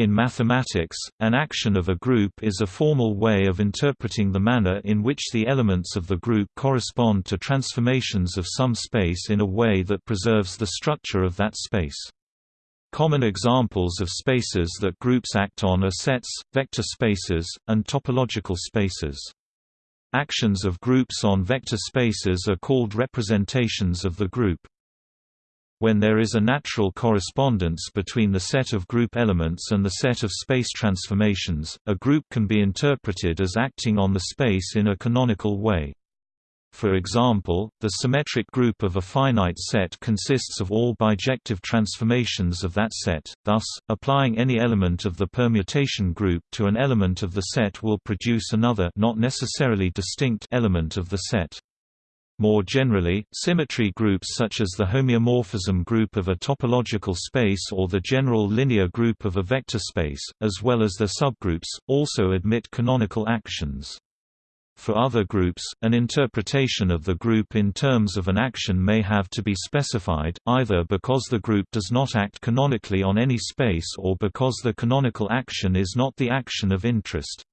In mathematics, an action of a group is a formal way of interpreting the manner in which the elements of the group correspond to transformations of some space in a way that preserves the structure of that space. Common examples of spaces that groups act on are sets, vector spaces, and topological spaces. Actions of groups on vector spaces are called representations of the group. When there is a natural correspondence between the set of group elements and the set of space transformations, a group can be interpreted as acting on the space in a canonical way. For example, the symmetric group of a finite set consists of all bijective transformations of that set, thus, applying any element of the permutation group to an element of the set will produce another not necessarily distinct element of the set. More generally, symmetry groups such as the homeomorphism group of a topological space or the general linear group of a vector space, as well as their subgroups, also admit canonical actions. For other groups, an interpretation of the group in terms of an action may have to be specified, either because the group does not act canonically on any space or because the canonical action is not the action of interest.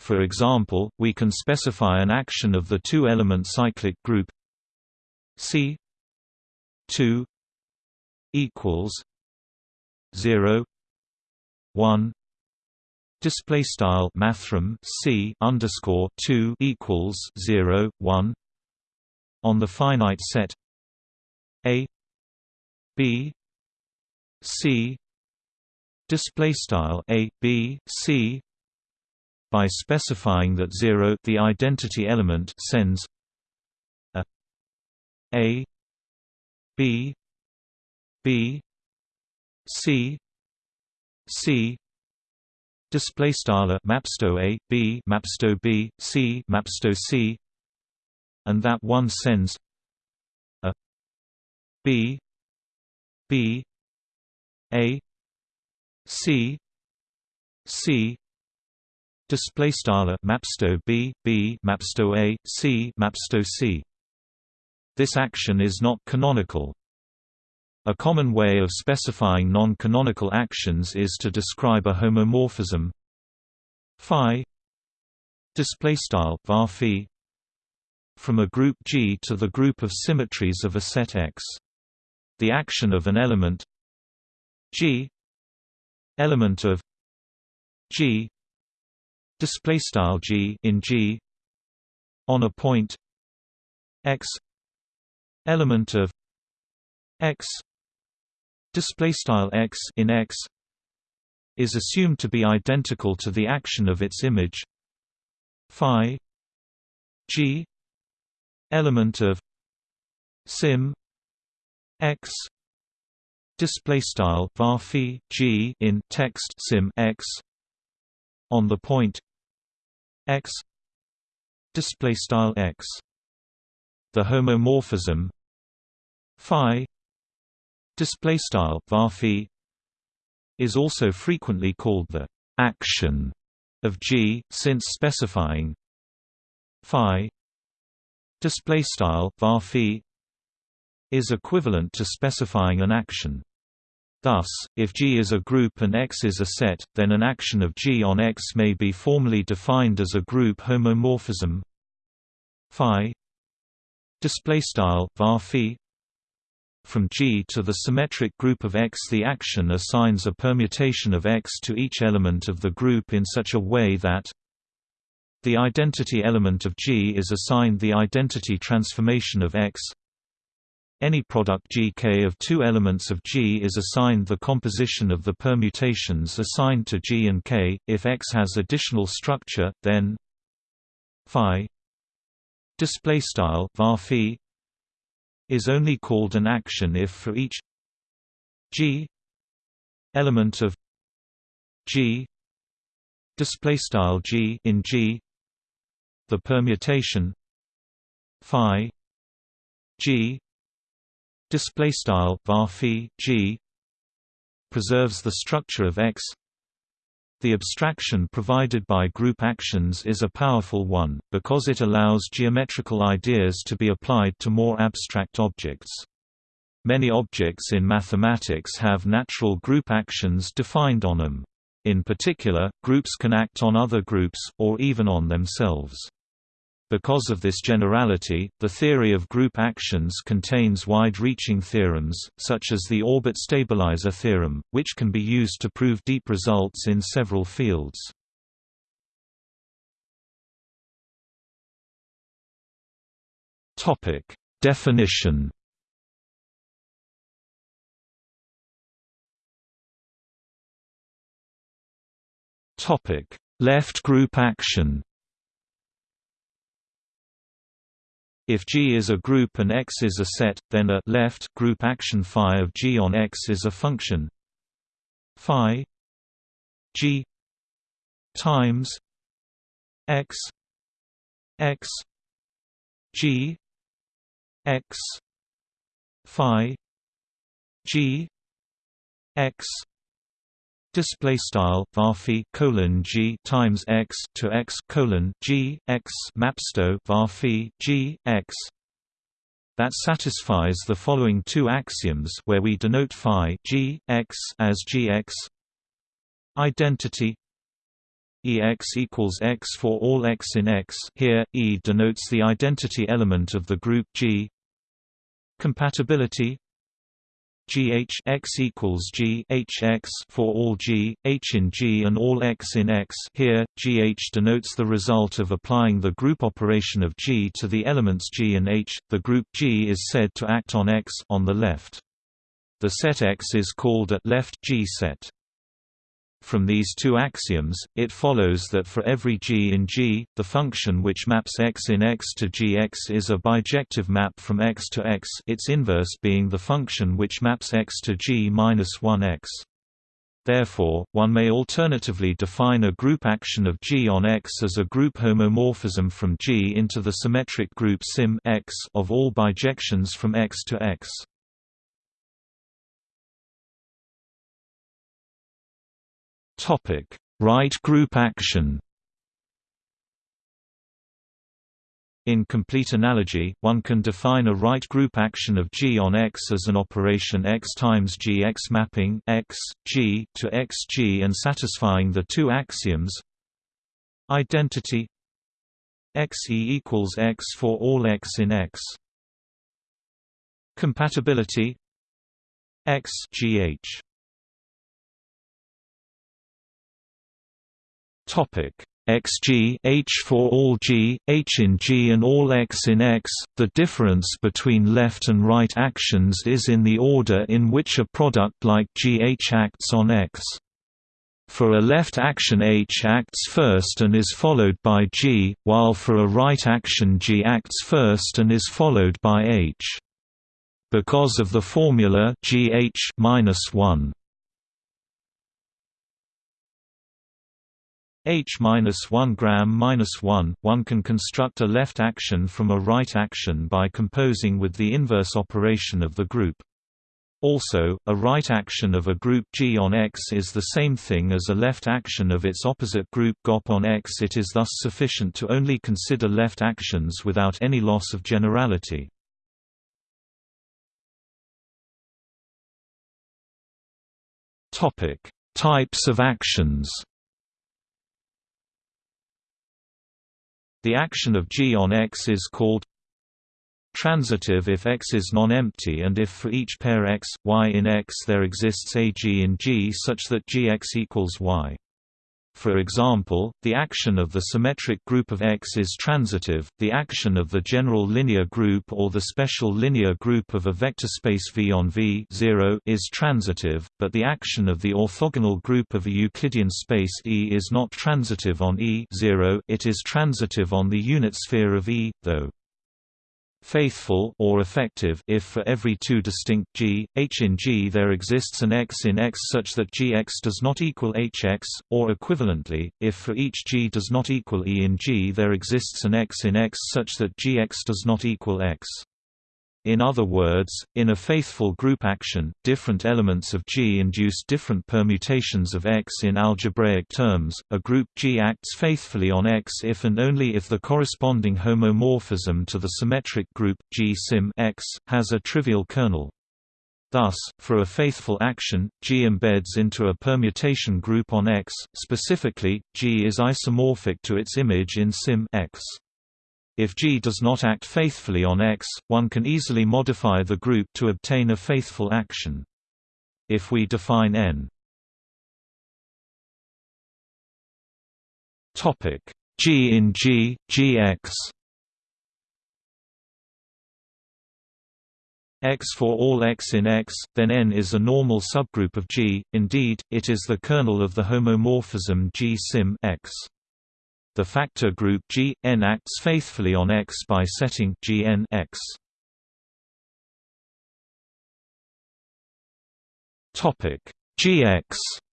For example, we can specify an action of the two-element cyclic group C 2 equals 0 1 display style mathrm C underscore 2 equals 0 1 on the finite set A B C display style A B C by specifying that 0 the identity element sends a a b b c c display style mapsto a b mapsto b c mapsto c and that one sends a b b a c c display style mapsto b b mapsto a c mapsto c. This action is not canonical. A common way of specifying non-canonical actions is to describe a homomorphism. Phi. Display style var from a group G to the group of symmetries of a set X. The action of an element G. Element of G display style g in g on a point x element of x display style x in x is assumed to be identical to the action of its image phi g element of Sym x display style var g in text Sym x on the point x display style x. The homomorphism phi display style var is also frequently called the action of G since specifying phi display style var is equivalent to specifying an action Thus, if G is a group and X is a set, then an action of G on X may be formally defined as a group homomorphism. Phi display style var from G to the symmetric group of X the action assigns a permutation of X to each element of the group in such a way that the identity element of G is assigned the identity transformation of X any product Gk of two elements of G is assigned the composition of the permutations assigned to G and K. If X has additional structure, then phi display style var is only called an action if for each G element of G display style G in G the permutation phi G display style var g preserves the structure of X the abstraction provided by group actions is a powerful one, because it allows geometrical ideas to be applied to more abstract objects. Many objects in mathematics have natural group actions defined on them. In particular, groups can act on other groups, or even on themselves. Because of this generality, the theory of group actions contains wide-reaching theorems, such as the orbit stabilizer theorem, which can be used to prove deep results in several fields. Definition Left group action If G is a group and X is a set, then a left group action phi of G on X is a function. Phi G times X X G X phi G X display style varphi colon g times x to x colon g x mapsto varphi g x. That satisfies the following two axioms where we denote phi g x as gx identity Ex equals x for all x in X. Here, E denotes the identity element of the group G. Compatibility GH X equals G H X for all G, H in G and all X in X here, GH denotes the result of applying the group operation of G to the elements G and H. The group G is said to act on X on the left. The set X is called a left G set. From these two axioms, it follows that for every g in G, the function which maps x in X to Gx is a bijective map from X to X its inverse being the function which maps X to G-1x. Therefore, one may alternatively define a group action of G on X as a group homomorphism from G into the symmetric group Sym X of all bijections from X to X. Topic: Right group action. In complete analogy, one can define a right group action of G on X as an operation X times Gx mapping X, G to Xg and satisfying the two axioms Identity Xe equals X for all X in X Compatibility X GH Topic xg h for all g, h in g and all x in x, the difference between left and right actions is in the order in which a product like gh acts on x. For a left action h acts first and is followed by g, while for a right action g acts first and is followed by h. Because of the formula gh 1 h-1 gram-1, one can construct a left action from a right action by composing with the inverse operation of the group. Also, a right action of a group G on X is the same thing as a left action of its opposite group GOP on X. It is thus sufficient to only consider left actions without any loss of generality. Topic: Types of actions. The action of G on X is called transitive if X is non-empty and if for each pair X, Y in X there exists a G in G such that Gx equals Y. For example, the action of the symmetric group of X is transitive, the action of the general linear group or the special linear group of a vector space V on V 0 is transitive, but the action of the orthogonal group of a Euclidean space E is not transitive on E 0 it is transitive on the unit sphere of E, though faithful or effective if for every two distinct g, h in G there exists an x in X such that Gx does not equal Hx, or equivalently, if for each g does not equal E in G there exists an x in X such that Gx does not equal X. In other words, in a faithful group action, different elements of G induce different permutations of X in algebraic terms. A group G acts faithfully on X if and only if the corresponding homomorphism to the symmetric group G Sym X has a trivial kernel. Thus, for a faithful action, G embeds into a permutation group on X, specifically, G is isomorphic to its image in Sym X. If G does not act faithfully on X, one can easily modify the group to obtain a faithful action. If we define N G in G, Gx X for all X in X, then N is a normal subgroup of G, indeed, it is the kernel of the homomorphism G Sym X. The factor group G, N acts faithfully on X by setting Gn X. Gx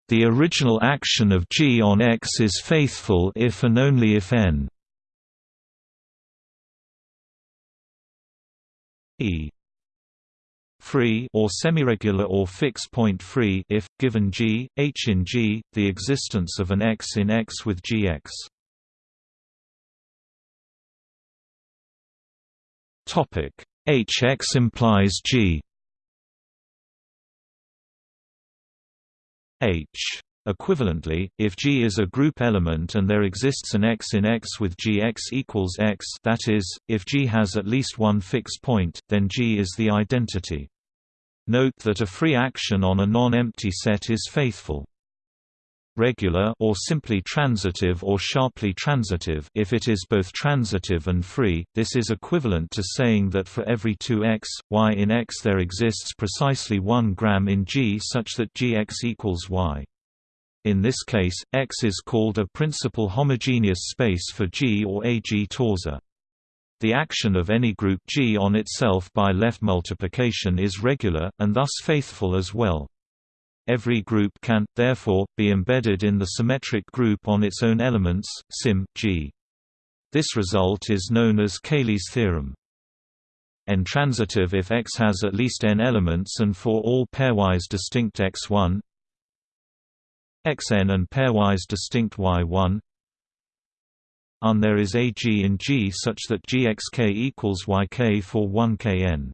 the original action of G on X is faithful if and only if n e free or semiregular or fixed point free if given G, H in G, the existence of an X in X with Gx. Topic Hx implies G. H Equivalently, if G is a group element and there exists an X in X with Gx equals X that is, if G has at least one fixed point, then G is the identity. Note that a free action on a non-empty set is faithful. Regular or simply transitive or sharply transitive if it is both transitive and free, this is equivalent to saying that for every 2x, y in x there exists precisely 1 gram in G such that Gx equals y. In this case, X is called a principal homogeneous space for G or a G torsor. The action of any group G on itself by left multiplication is regular, and thus faithful as well. Every group can, therefore, be embedded in the symmetric group on its own elements, Sym G. This result is known as Cayley's theorem. N-transitive if X has at least n elements and for all pairwise distinct X1 Xn and pairwise distinct Y1 un there is a G in G such that Gxk equals Yk for 1 Kn.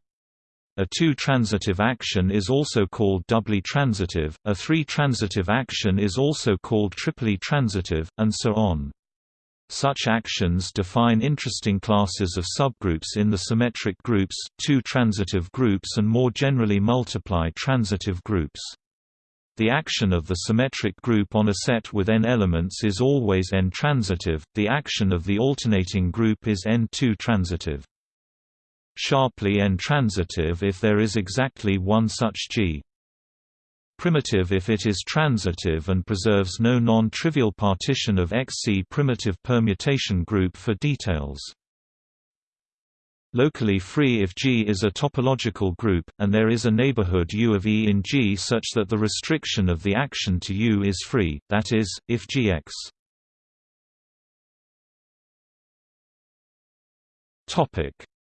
A two-transitive action is also called doubly transitive, a three-transitive action is also called triply transitive, and so on. Such actions define interesting classes of subgroups in the symmetric groups, two-transitive groups and more generally multiply transitive groups. The action of the symmetric group on a set with n elements is always n-transitive, the action of the alternating group is n2 transitive. Sharply n-transitive if there is exactly one such G. Primitive if it is transitive and preserves no non-trivial partition of XC primitive permutation group for details. Locally free if G is a topological group, and there is a neighborhood U of E in G such that the restriction of the action to U is free, that is, if Gx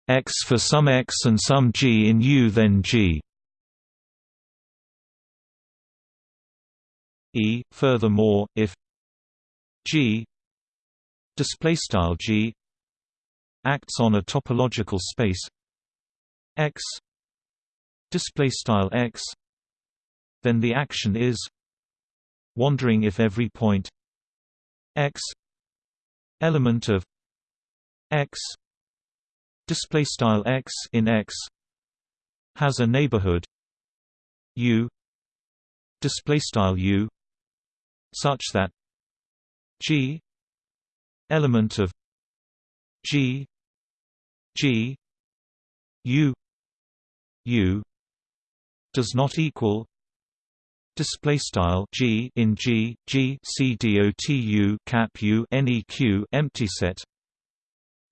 x for some x and some G in U then G E. Furthermore, if G display style G acts on a topological space X display style X then the action is wandering if every point X element of X display style X in X has a neighborhood. U display style U such that G element of G G U U does not equal display style G in G G C D O T U cap U neq empty set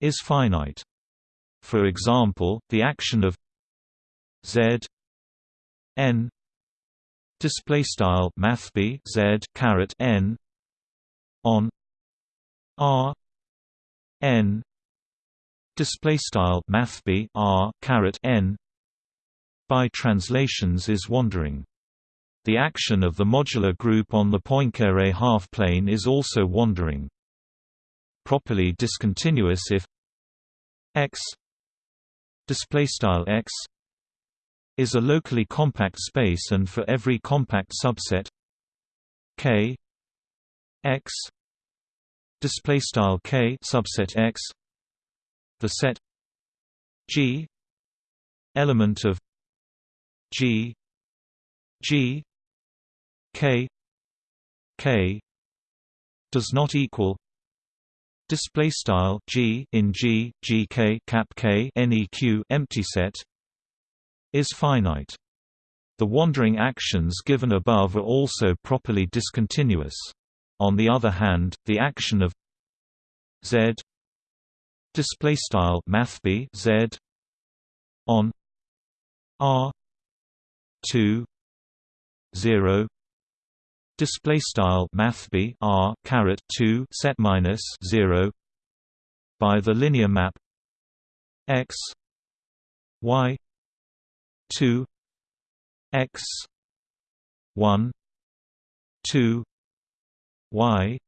is finite for example the action of Z n display style math b Z caret n on R n display style math r caret n by translations is wandering. The action of the modular group on the Poincare half-plane is also wandering. Properly discontinuous if x display style x is a locally compact space and for every compact subset K X display style K subset X the set G element of G G K K does not equal display style G in G GK cap K neq empty set is finite. The wandering actions given above are also properly discontinuous. On the other hand the action of z display style mathb z on r 2 0 display style mathb r caret 2 set minus 0 by the linear map x y 2 x 1 2 y.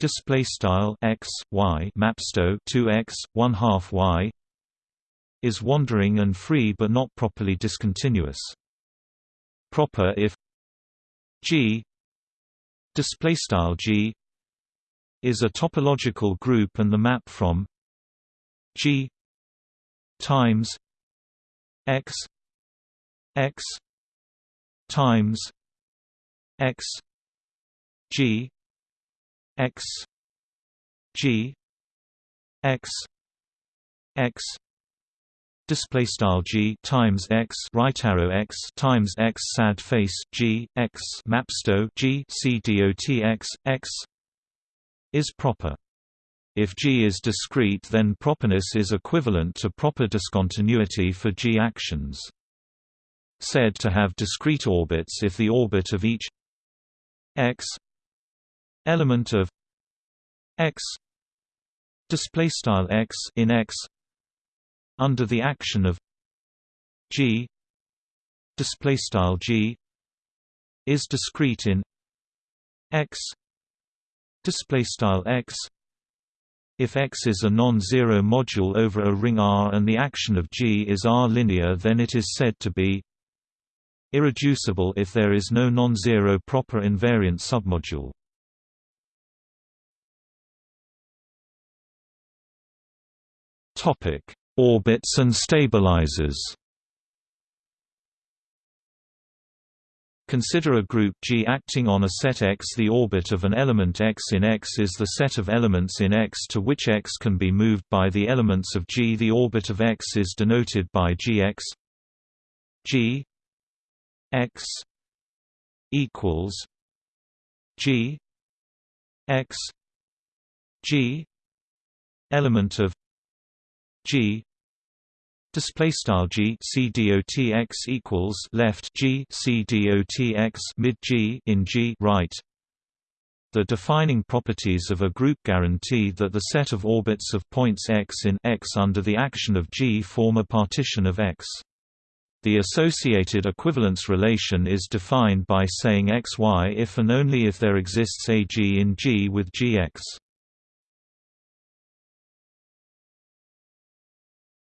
Display style x y mapsto 2x 1 half y is wandering and free but not properly discontinuous. Proper if g display style g is a topological group and the map from g times x x times x g x g x x display style g times x right arrow x times x sad face g x mapsto g c dot x x is proper if G is discrete then properness is equivalent to proper discontinuity for G actions. Said to have discrete orbits if the orbit of each x element of x display style x in x under the action of g. Display style g is discrete in x. Display style x. If X is a non-zero module over a ring R and the action of G is R-linear then it is said to be irreducible if there is no non-zero proper invariant submodule. Orbits and stabilizers Consider a group G acting on a set X. The orbit of an element X in X is the set of elements in X to which X can be moved by the elements of G. The orbit of X is denoted by Gx G X equals G X G element of G. Display style g c dot x equals left g c dot x mid g in g right. The defining properties of a group guarantee that the set of orbits of points x in x under the action of g form a partition of x. The associated equivalence relation is defined by saying xy if and only if there exists a g in G with Gx.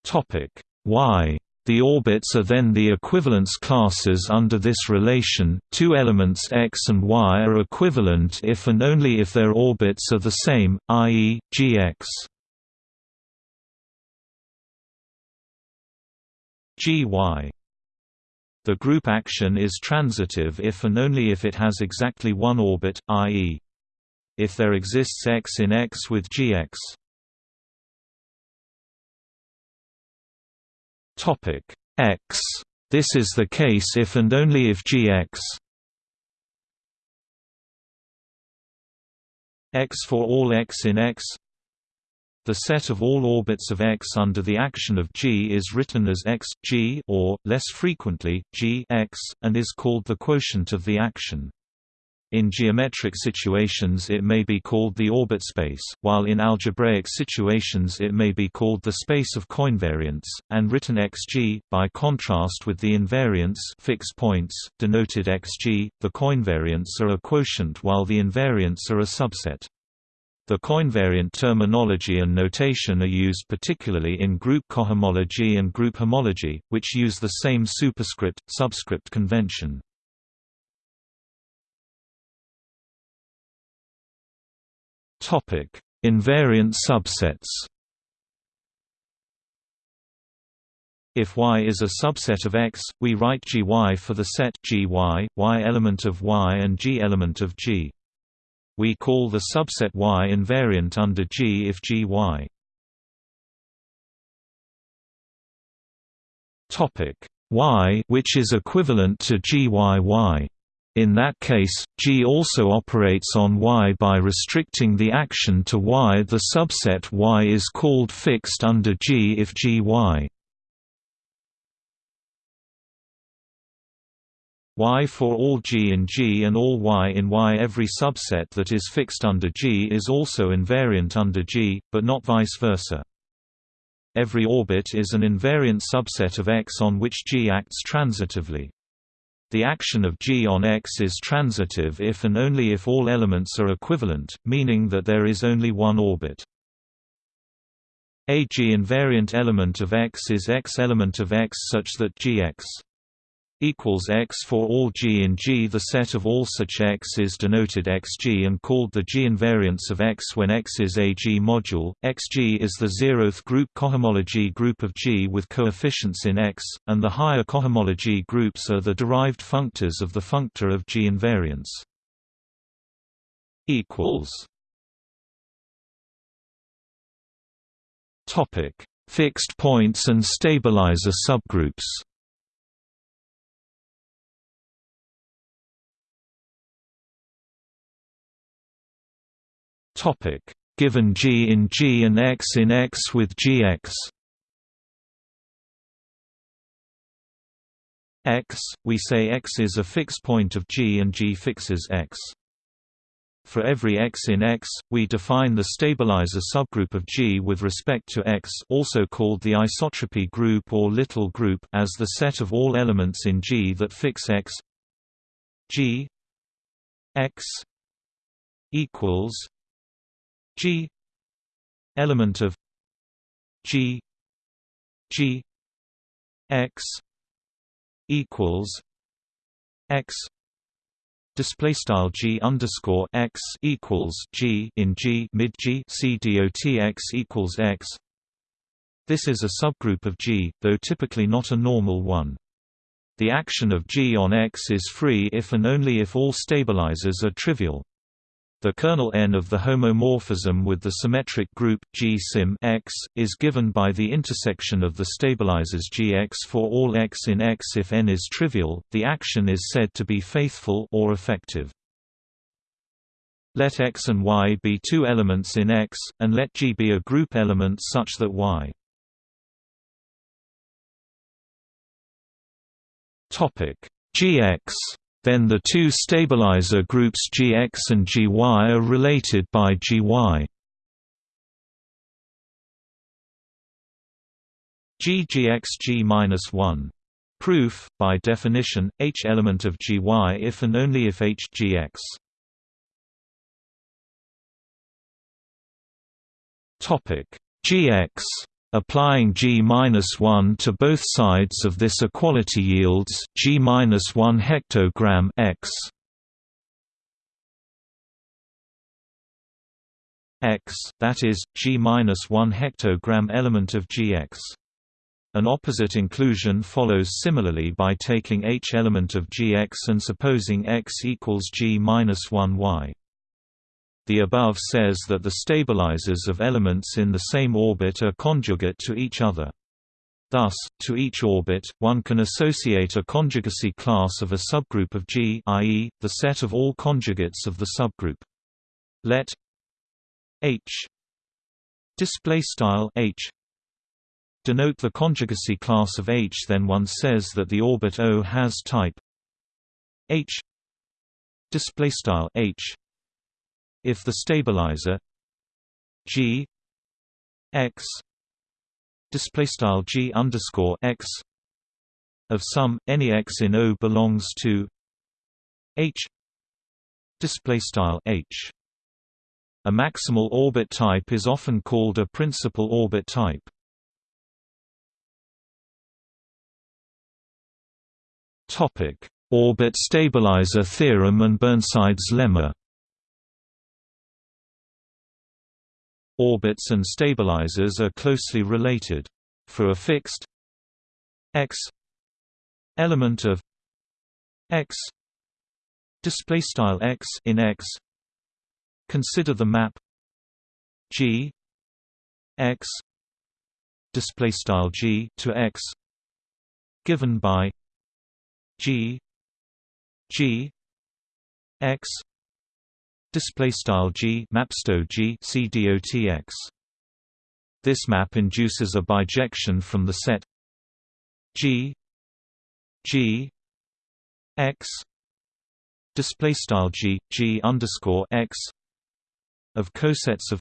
Topic y. The orbits are then the equivalence classes under this relation. Two elements x and y are equivalent if and only if their orbits are the same, i.e., gx. gy. The group action is transitive if and only if it has exactly one orbit, i.e. if there exists x in X with Gx. Topic X. This is the case if and only if Gx X for all x in X the set of all orbits of X under the action of G is written as X, G or, less frequently, G X, and is called the quotient of the action. In geometric situations it may be called the orbit space, while in algebraic situations it may be called the space of coinvariants, and written xg, by contrast with the invariants fixed points, denoted xg, the coinvariants are a quotient while the invariants are a subset. The coinvariant terminology and notation are used particularly in group cohomology and group homology, which use the same superscript-subscript convention. Invariant subsets If Y is a subset of X, we write Gy for the set Gy, Y element of Y and G element of G. We call the subset Y invariant under G if Gy Topic Y which is equivalent to GYY. In that case, G also operates on Y by restricting the action to Y. The subset Y is called fixed under G if GY. Y for all G in G and all Y in Y Every subset that is fixed under G is also invariant under G, but not vice versa. Every orbit is an invariant subset of X on which G acts transitively. The action of G on X is transitive if and only if all elements are equivalent, meaning that there is only one orbit. A G invariant element of X is X element of X such that Gx equals x for all g in G. The set of all such x is denoted xg and called the G invariance of x when x is a G module. xg is the zeroth group cohomology group of G with coefficients in x, and the higher cohomology groups are the derived functors of the functor of G invariance. equals Topic: Fixed points and stabilizer subgroups. Topic: Given G in G and X in X with Gx X, we say X is a fixed point of G and G fixes X. For every X in X, we define the stabilizer subgroup of G with respect to X also called the isotropy group or little group as the set of all elements in G that fix X G X equals G element of G G X equals X display style G underscore X equals G in G mid G C dot X equals X this is a subgroup of G, though typically not a normal one. The action of G on X is free if and only if all stabilizers are trivial. The kernel n of the homomorphism with the symmetric group G Sym X is given by the intersection of the stabilizers Gx for all x in X. If n is trivial, the action is said to be faithful or effective. Let X and Y be two elements in X, and let G be a group element such that Y. Topic Gx then the two stabilizer groups Gx and Gy are related by Gy. G Gx G-1. Proof, by definition, H element of Gy if and only if H Gx. Topic Gx Applying G-1 to both sides of this equality yields G-1 hectogram x x that is G-1 hectogram element of Gx. An opposite inclusion follows similarly by taking H element of Gx and supposing x equals G-1 y. The above says that the stabilizers of elements in the same orbit are conjugate to each other. Thus, to each orbit, one can associate a conjugacy class of a subgroup of G i.e., the set of all conjugates of the subgroup. Let H H denote the conjugacy class of H then one says that the orbit O has type H H if the stabilizer G X display style G underscore X of some any X in O belongs to H display style H A maximal orbit type is often called a principal orbit type. Topic: Orbit stabilizer theorem and Burnside's lemma. Orbits and stabilizers are closely related. For a fixed x element of x display style x in x consider the map g x display style g to x given by g g x display style g mapsto g cdotx this map induces a bijection from the set g g x. Display style g g underscore x of cosets of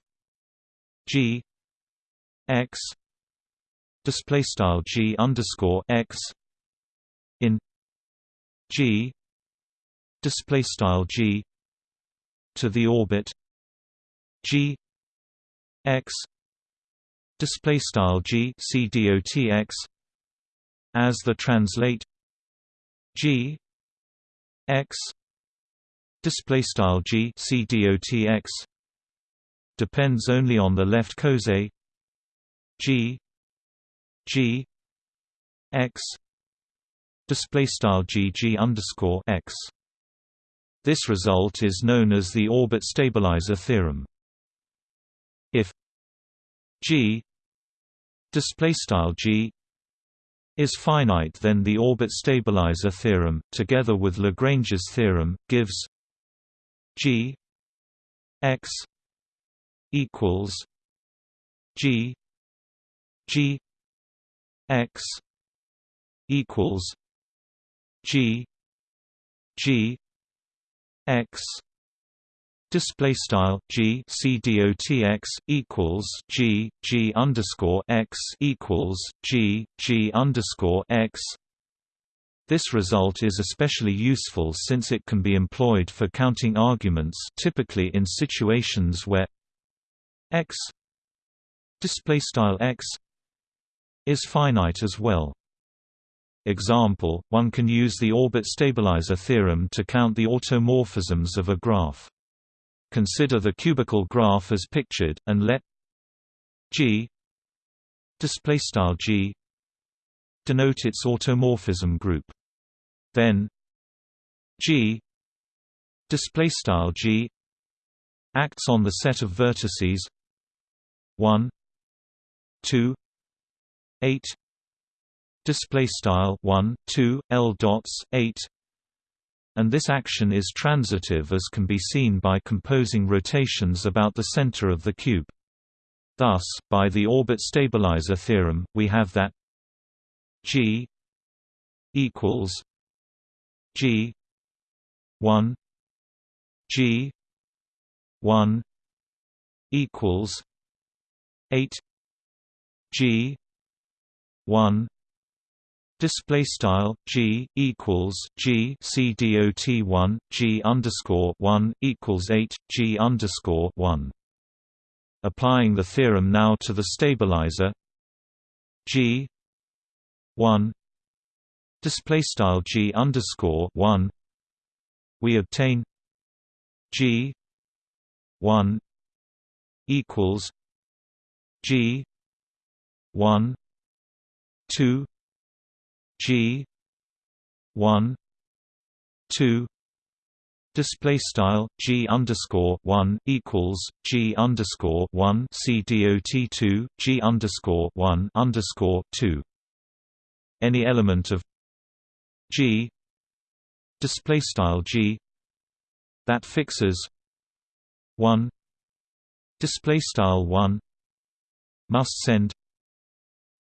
g x. Display style g underscore x in g. Display style g to the orbit. G x display style g c dot x as the translate. G x display style g c dot x depends only on the left coset g g x display style gg underscore x. This result is known as the orbit stabilizer theorem. If g g is finite then the orbit stabilizer theorem together with Lagrange's theorem gives g x equals g g x equals G G X display style G C D O T X equals G G underscore X equals G G underscore X. This result is especially useful since it can be employed for counting arguments typically in situations where x display style x is finite as well Example, one can use the orbit stabilizer theorem to count the automorphisms of a graph. Consider the cubical graph as pictured, and let G G denote its automorphism group. Then G G acts on the set of vertices 1 2 8 display style 1 2 l dots 8 and this action is transitive as can be seen by composing rotations about the center of the cube. Thus by the orbit stabilizer theorem we have that g equals g 1 g 1 equals 8 g 1 Display style G equals G C dot one G underscore one equals eight G underscore one. Applying the theorem now to the stabilizer G one display style G underscore one we obtain G one equals G one two G one two display style G underscore one equals G underscore one C dot two G underscore one underscore two. Any element of G display style G that fixes one display style one must send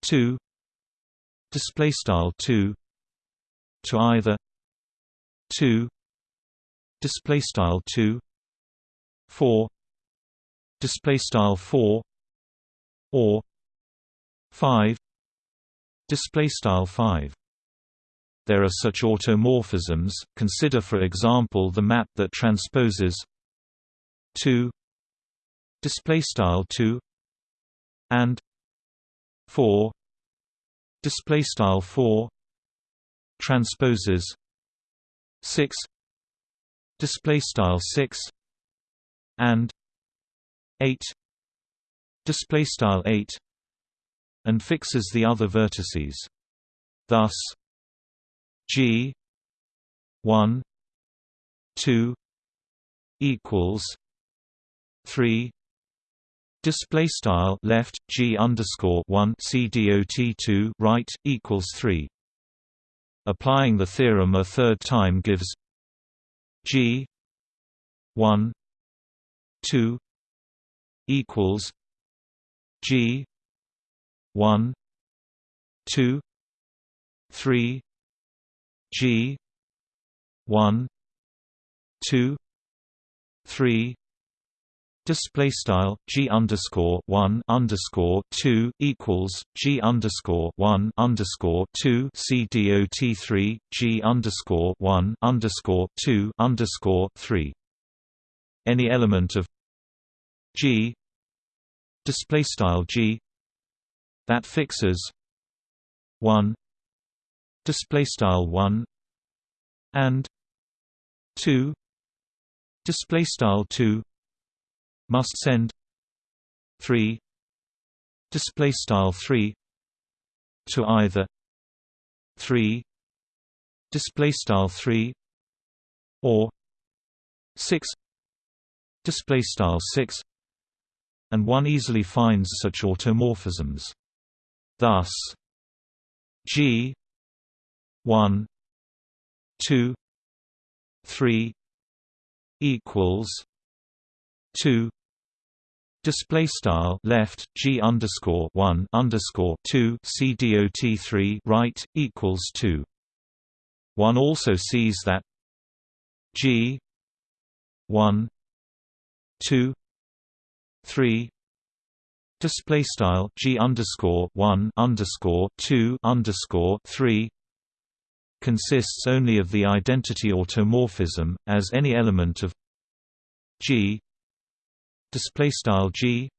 two display style 2 to either 2 display style 2 4 display style 4 or 5 display style 5 there are such automorphisms. Consider for example the map that transposes 2 display style 2 and 4 display style 4 transposes 6 display style 6 and 8 display style 8 and fixes the other vertices. Thus g 1 2 equals 3 display style left g underscore 1 c dot 2 right equals 3 applying the theorem a third time gives g 1 2 equals g 1 2 3 g 1 2 3 display style g underscore one underscore two equals g underscore one underscore two c dot three g underscore one underscore two underscore three. Any element of g display style g that fixes one display style one and two display style two must send 3 display style 3 to either 3 display style 3 or 6 display style 6 and one easily finds such automorphisms. Thus g 1 2 3 equals 2 display style left g underscore one underscore two c dot three right equals two. One also sees that g one two three display style g underscore one underscore two underscore three consists only of the identity automorphism as any element of g display style g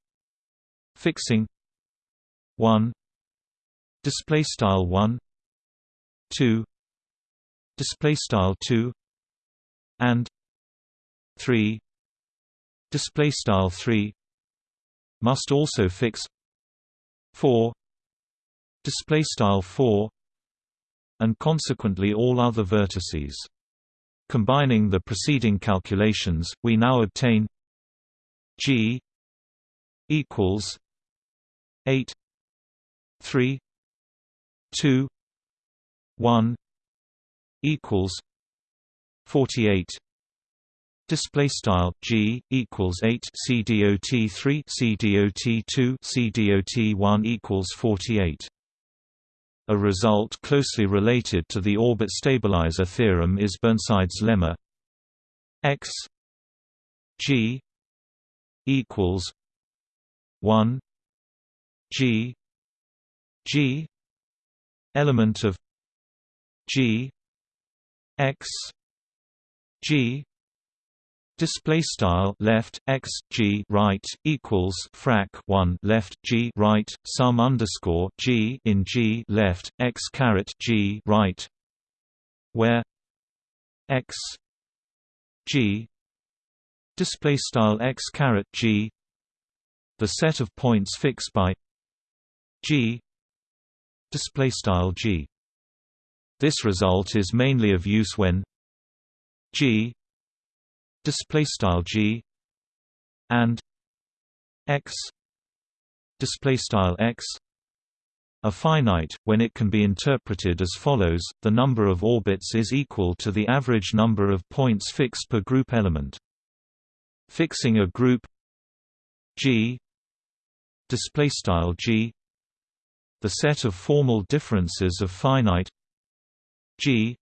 fixing 1 display style 1 2 display style 2 and 3 display style 3 must also fix 4 display style 4 and consequently all other vertices. Combining the preceding calculations we now obtain G equals eight three two one equals forty eight Display style G equals eight C dot three C dot two C dot one equals forty eight. A result closely related to the orbit stabilizer theorem is Burnside's lemma x G equals one G G element of G X G display style left x g right equals frac 1 left g right sum underscore g in g left x caret g right where x g display style x caret g the set of points fixed by g display style g. This result is mainly of use when g display style g and x display style x are finite when it can be interpreted as follows the number of orbits is equal to the average number of points fixed per group element Fixing a group G display style G the set of formal differences of finite G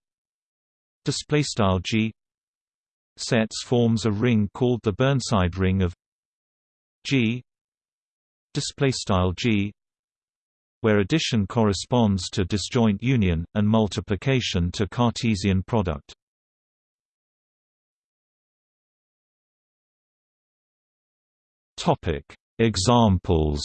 display style G sets forms a ring called the Burnside ring of G display style G where addition corresponds to disjoint union and multiplication to Cartesian product Topic: Examples.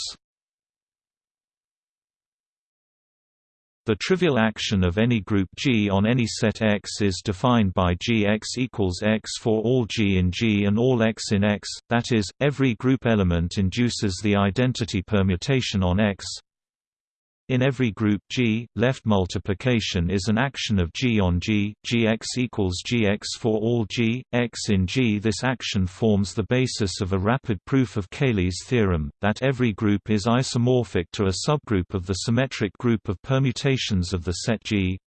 The trivial action of any group G on any set X is defined by Gx equals X for all G in G and all X in X, that is, every group element induces the identity permutation on X in every group G, left multiplication is an action of G on G, Gx equals Gx for all G, X in G. This action forms the basis of a rapid proof of Cayley's theorem, that every group is isomorphic to a subgroup of the symmetric group of permutations of the set G,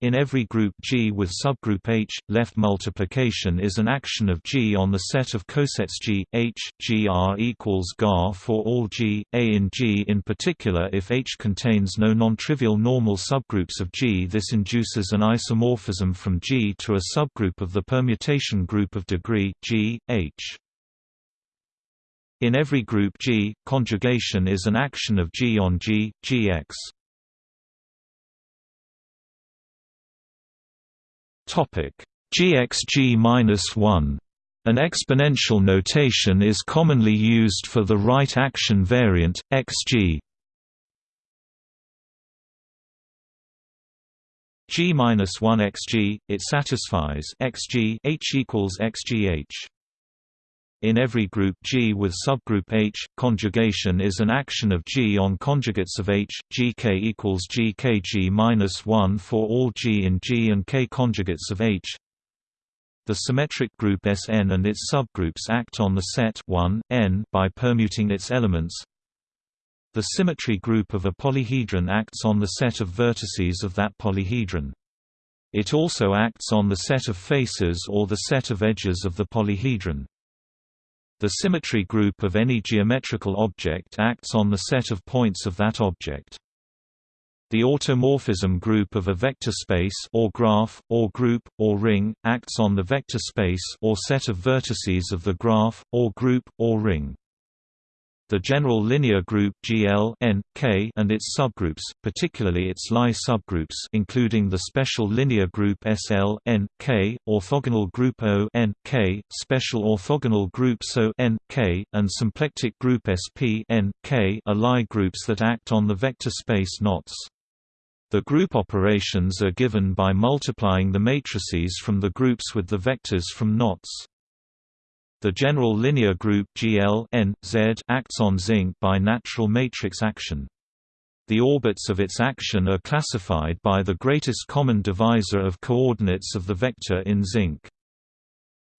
in every group G with subgroup H, left multiplication is an action of G on the set of cosets G, H, GR equals GAR for all G, A in G in particular if H contains no non-trivial normal subgroups of G this induces an isomorphism from G to a subgroup of the permutation group of degree, G, H. In every group G, conjugation is an action of G on G, Gx. GXG-1 an exponential notation is commonly used for the right action variant, xg G-1 xg, it satisfies xg h equals xgh. In every group G with subgroup H, conjugation is an action of G on conjugates of H, Gk equals Gkg-1 for all G in G and K conjugates of H. The symmetric group Sn and its subgroups act on the set 1, n by permuting its elements. The symmetry group of a polyhedron acts on the set of vertices of that polyhedron. It also acts on the set of faces or the set of edges of the polyhedron. The symmetry group of any geometrical object acts on the set of points of that object. The automorphism group of a vector space or graph, or group, or ring, acts on the vector space or set of vertices of the graph, or group, or ring. The general linear group GL N, K and its subgroups, particularly its Lie subgroups including the special linear group SL N, K, orthogonal group O N, K, special orthogonal group SO N, K, and symplectic group SP N, K are Lie groups that act on the vector space knots. The group operations are given by multiplying the matrices from the groups with the vectors from knots. The general linear group GL N, Z acts on zinc by natural matrix action. The orbits of its action are classified by the greatest common divisor of coordinates of the vector in zinc.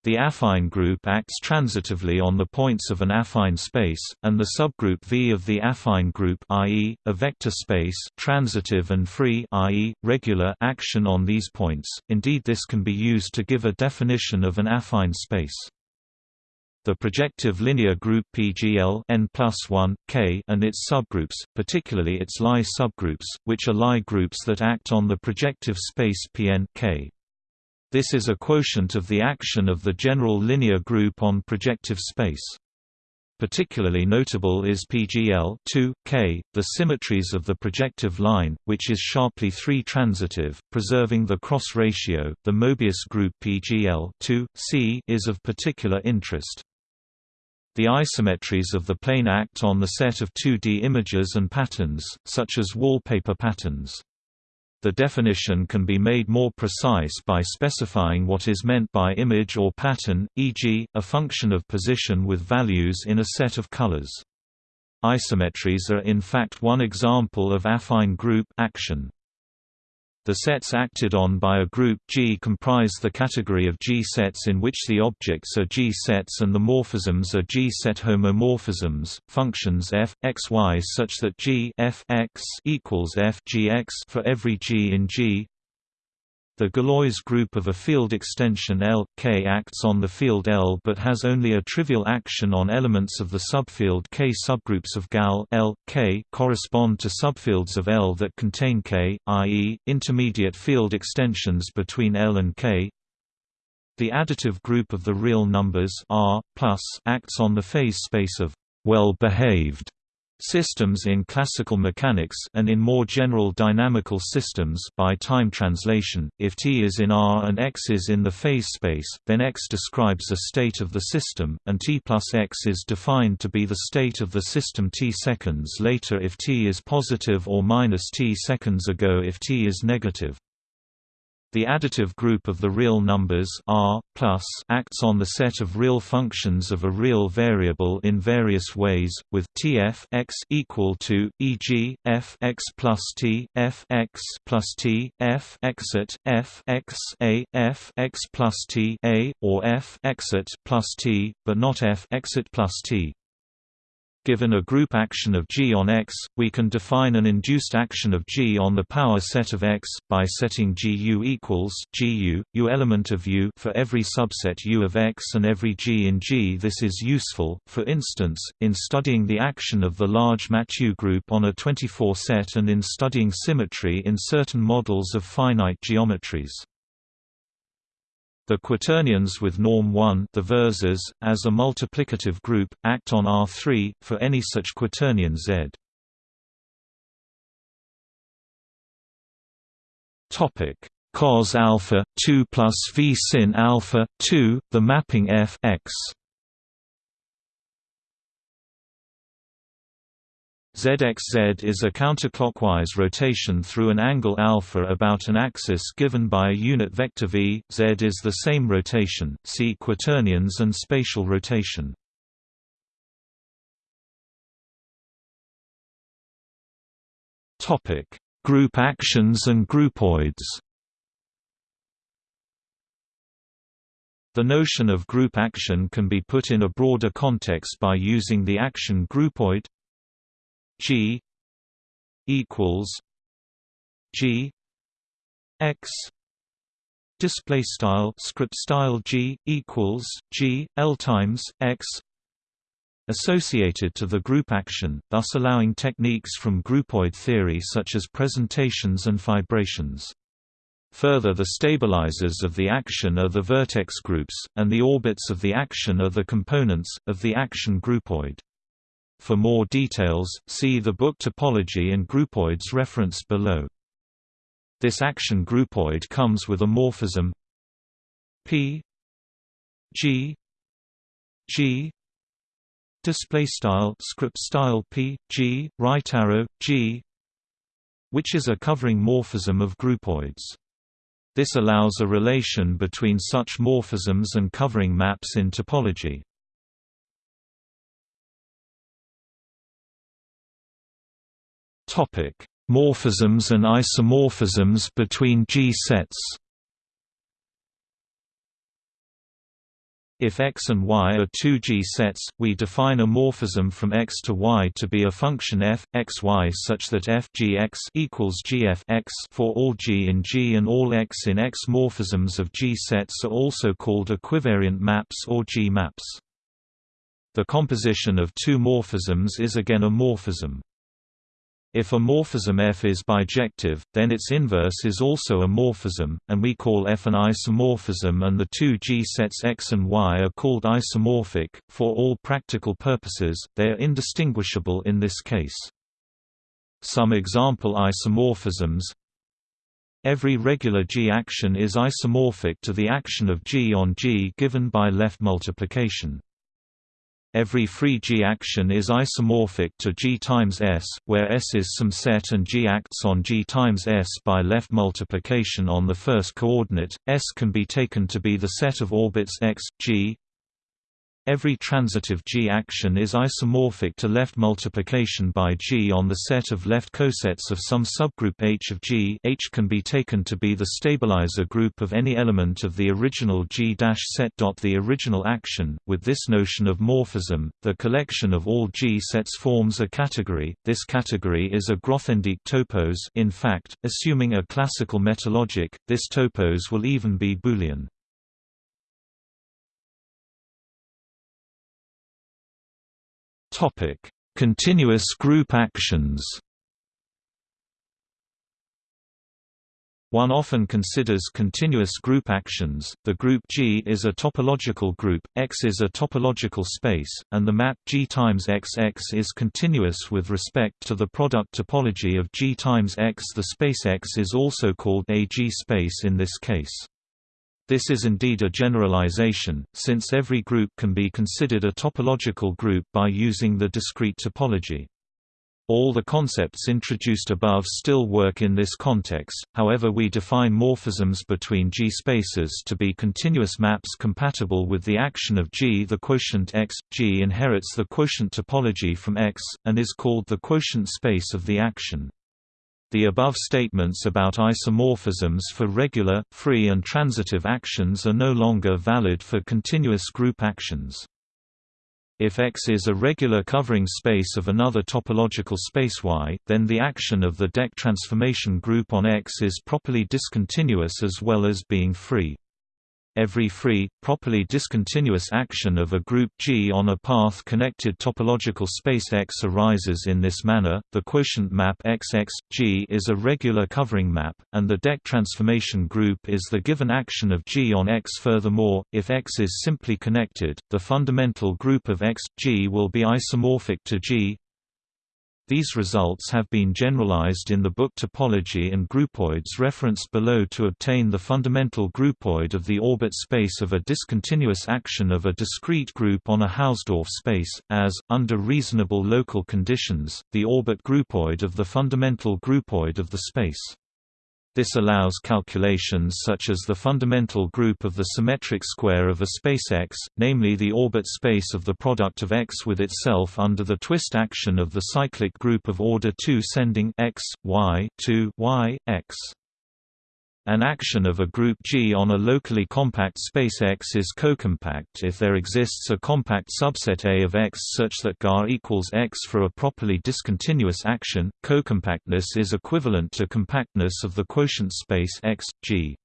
The affine group acts transitively on the points of an affine space, and the subgroup V of the affine group i.e., a vector space transitive and free i.e., regular action on these points, indeed this can be used to give a definition of an affine space. The projective linear group PGL n plus 1, K and its subgroups, particularly its Lie subgroups, which are Lie groups that act on the projective space Pn K. This is a quotient of the action of the general linear group on projective space. Particularly notable is PGL 2, K, the symmetries of the projective line, which is sharply 3-transitive, preserving the cross ratio. The Mobius group PGL 2, C is of particular interest. The isometries of the plane act on the set of 2D images and patterns, such as wallpaper patterns. The definition can be made more precise by specifying what is meant by image or pattern, e.g., a function of position with values in a set of colors. Isometries are in fact one example of affine group action. The sets acted on by a group G comprise the category of G-sets in which the objects are G-sets and the morphisms are G-set homomorphisms. Functions f, x, y such that G f x equals f g x for every G in G the Galois group of a field extension L, K acts on the field L but has only a trivial action on elements of the subfield K. Subgroups of Gal L, K correspond to subfields of L that contain K, i.e., intermediate field extensions between L and K. The additive group of the real numbers R, acts on the phase space of well-behaved Systems in classical mechanics and in more general dynamical systems by time translation, if t is in R and x is in the phase space, then x describes a state of the system, and t plus x is defined to be the state of the system t seconds later if t is positive or minus t seconds ago if t is negative. The additive group of the real numbers R acts on the set of real functions of a real variable in various ways, with Tf x equal to e.g. f x plus t f x plus t f exit f x a f x plus t a or f exit plus t, but not f exit plus t. Given a group action of G on X, we can define an induced action of G on the power set of X, by setting GU equals GU, U element of U for every subset U of X and every G in G. This is useful, for instance, in studying the action of the large Mathieu group on a 24 set and in studying symmetry in certain models of finite geometries. The quaternions with norm 1 the versors, as a multiplicative group, act on R3, for any such quaternion Z. Cos alpha 2 plus v sin alpha 2, the mapping f x ZXZ is a counterclockwise rotation through an angle alpha about an axis given by a unit vector v. Z is the same rotation. See quaternions and spatial rotation. Topic: Group actions and groupoids. The notion of group action can be put in a broader context by using the action groupoid G equals G X display style script style G equals G L times X associated to the group action, thus allowing techniques from groupoid theory such as presentations and fibrations. Further the stabilizers of the action are the vertex groups, and the orbits of the action are the components, of the action groupoid. For more details, see the book Topology and Groupoids referenced below. This action groupoid comes with a morphism. P. G. G. Display style script style P. G. Right arrow G. Which is a covering morphism of groupoids. This allows a relation between such morphisms and covering maps in topology. Topic: Morphisms and isomorphisms between G-sets. If X and Y are two G-sets, we define a morphism from X to Y to be a function f, x, y such that f g x equals gf x for all G in G and all X in X. Morphisms of G-sets are also called equivariant maps or G-maps. The composition of two morphisms is again a morphism. If a morphism F is bijective, then its inverse is also a morphism, and we call F an isomorphism and the two G-sets X and Y are called isomorphic. For all practical purposes, they are indistinguishable in this case. Some example isomorphisms Every regular G action is isomorphic to the action of G on G given by left multiplication. Every free G action is isomorphic to G times S, where S is some set and G acts on G times S by left multiplication on the first coordinate. S can be taken to be the set of orbits x, g, Every transitive G action is isomorphic to left multiplication by G on the set of left cosets of some subgroup H of G H can be taken to be the stabilizer group of any element of the original G set. The original action, with this notion of morphism, the collection of all G sets forms a category, this category is a Grothendieck topos in fact, assuming a classical metalogic, this topos will even be Boolean. Topic: Continuous group actions. One often considers continuous group actions. The group G is a topological group, X is a topological space, and the map G times XX is continuous with respect to the product topology of G times X. The space X is also called a G space in this case. This is indeed a generalization, since every group can be considered a topological group by using the discrete topology. All the concepts introduced above still work in this context, however we define morphisms between G-spaces to be continuous maps compatible with the action of G. The quotient X, G inherits the quotient topology from X, and is called the quotient space of the action. The above statements about isomorphisms for regular, free and transitive actions are no longer valid for continuous group actions. If X is a regular covering space of another topological space Y, then the action of the deck transformation group on X is properly discontinuous as well as being free. Every free, properly discontinuous action of a group G on a path-connected topological space X arises in this manner. The quotient map XX G is a regular covering map, and the deck transformation group is the given action of G on X. Furthermore, if X is simply connected, the fundamental group of X G will be isomorphic to G these results have been generalized in the book Topology and Groupoids referenced below to obtain the fundamental groupoid of the orbit space of a discontinuous action of a discrete group on a Hausdorff space, as, under reasonable local conditions, the orbit groupoid of the fundamental groupoid of the space. This allows calculations such as the fundamental group of the symmetric square of a space X, namely the orbit space of the product of X with itself under the twist action of the cyclic group of order 2 sending X, Y, 2, Y, X. An action of a group G on a locally compact space X is cocompact if there exists a compact subset A of X such that GAR equals X for a properly discontinuous action. Cocompactness is equivalent to compactness of the quotient space X, G.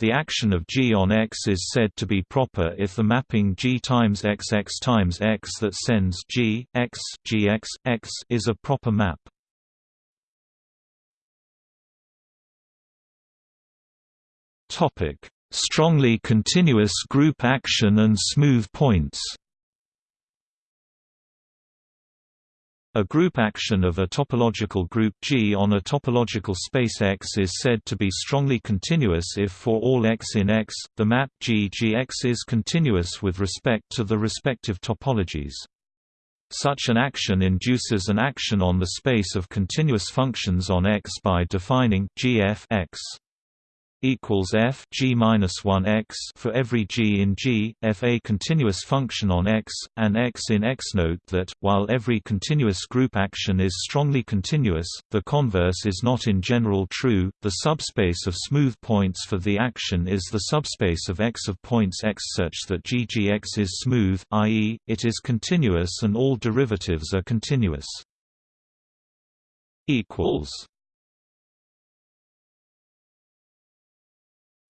The action of G on X is said to be proper if the mapping G times X X times X that sends G, X, Gx, X is a proper map. Topic: Strongly continuous group action and smooth points. A group action of a topological group G on a topological space X is said to be strongly continuous if for all x in X, the map G Gx is continuous with respect to the respective topologies. Such an action induces an action on the space of continuous functions on X by defining gf x equals f g minus 1 x for every g in G, f a continuous function on X, and X in X. Note that, while every continuous group action is strongly continuous, the converse is not in general true. The subspace of smooth points for the action is the subspace of X of points X such that GGX is smooth, i.e., it is continuous and all derivatives are continuous. equals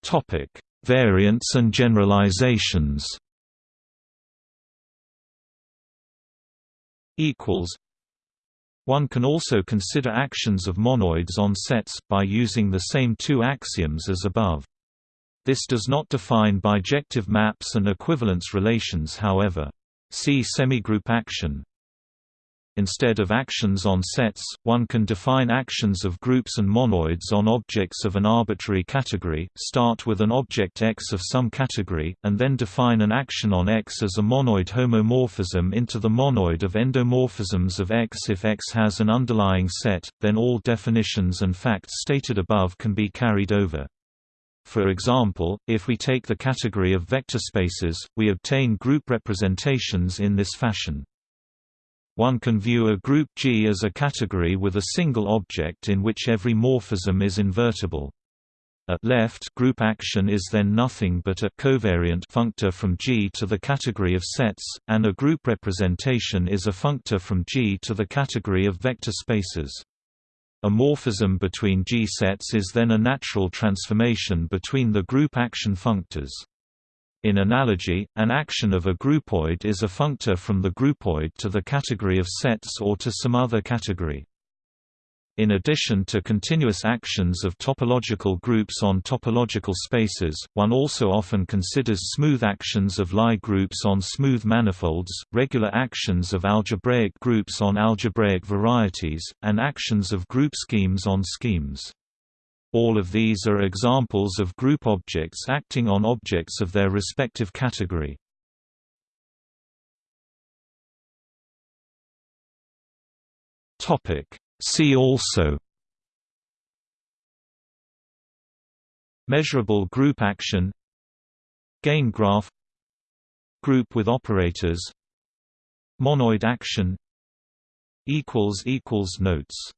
Topic: Variants and generalizations. Equals. One can also consider actions of monoids on sets, by using the same two axioms as above. This does not define bijective maps and equivalence relations however. See semigroup action. Instead of actions on sets, one can define actions of groups and monoids on objects of an arbitrary category, start with an object X of some category, and then define an action on X as a monoid homomorphism into the monoid of endomorphisms of X. If X has an underlying set, then all definitions and facts stated above can be carried over. For example, if we take the category of vector spaces, we obtain group representations in this fashion. One can view a group G as a category with a single object in which every morphism is invertible. At left group action is then nothing but a covariant functor from G to the category of sets, and a group representation is a functor from G to the category of vector spaces. A morphism between G sets is then a natural transformation between the group action functors. In analogy, an action of a groupoid is a functor from the groupoid to the category of sets or to some other category. In addition to continuous actions of topological groups on topological spaces, one also often considers smooth actions of Lie groups on smooth manifolds, regular actions of algebraic groups on algebraic varieties, and actions of group schemes on schemes. All of these are examples of group objects acting on objects of their respective category. See also Measurable group action Gain graph Group with operators Monoid action Notes